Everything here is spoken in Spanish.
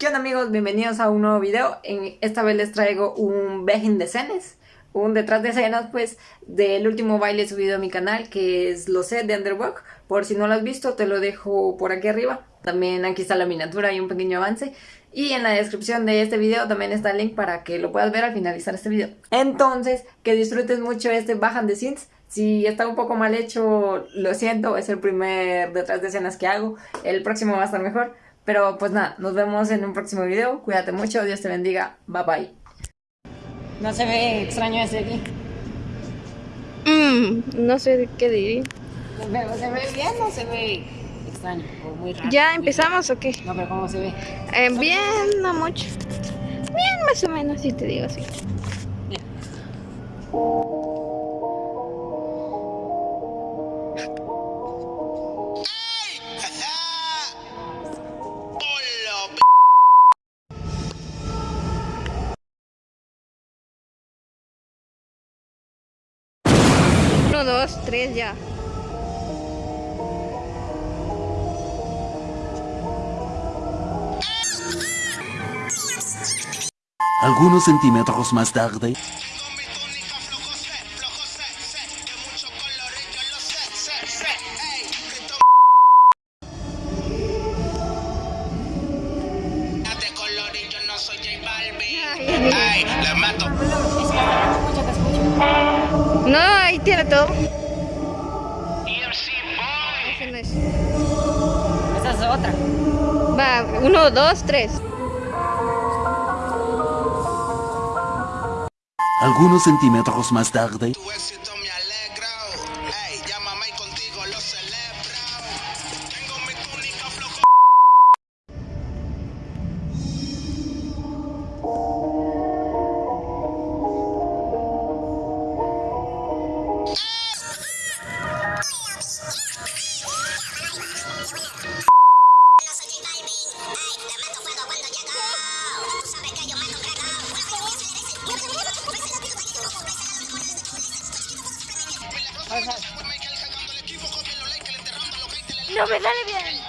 ¿Qué onda amigos? Bienvenidos a un nuevo video. En esta vez les traigo un behind the scenes, un detrás de escenas pues del último baile subido a mi canal que es Lo sé de Underwalk. Por si no lo has visto te lo dejo por aquí arriba. También aquí está la miniatura y un pequeño avance. Y en la descripción de este video también está el link para que lo puedas ver al finalizar este video. Entonces, que disfrutes mucho este behind the scenes. Si está un poco mal hecho, lo siento, es el primer detrás de escenas que hago. El próximo va a estar mejor. Pero pues nada, nos vemos en un próximo video. Cuídate mucho, Dios te bendiga. Bye bye. No se ve extraño ese aquí. Mm, no sé qué diría. ¿Se ve, se ve bien o se ve extraño? O muy raro. ¿Ya empezamos o qué? No, pero ¿cómo se ve? Eh, bien, no mucho. Bien, más o menos, si te digo así. Uno, dos, tres, ya. Algunos centímetros más tarde. Con mi túnica no ahí tiene todo. EMC Boy Ese no es. Esa es otra. Va, uno, dos, tres. Algunos centímetros más tarde. No me sale bien.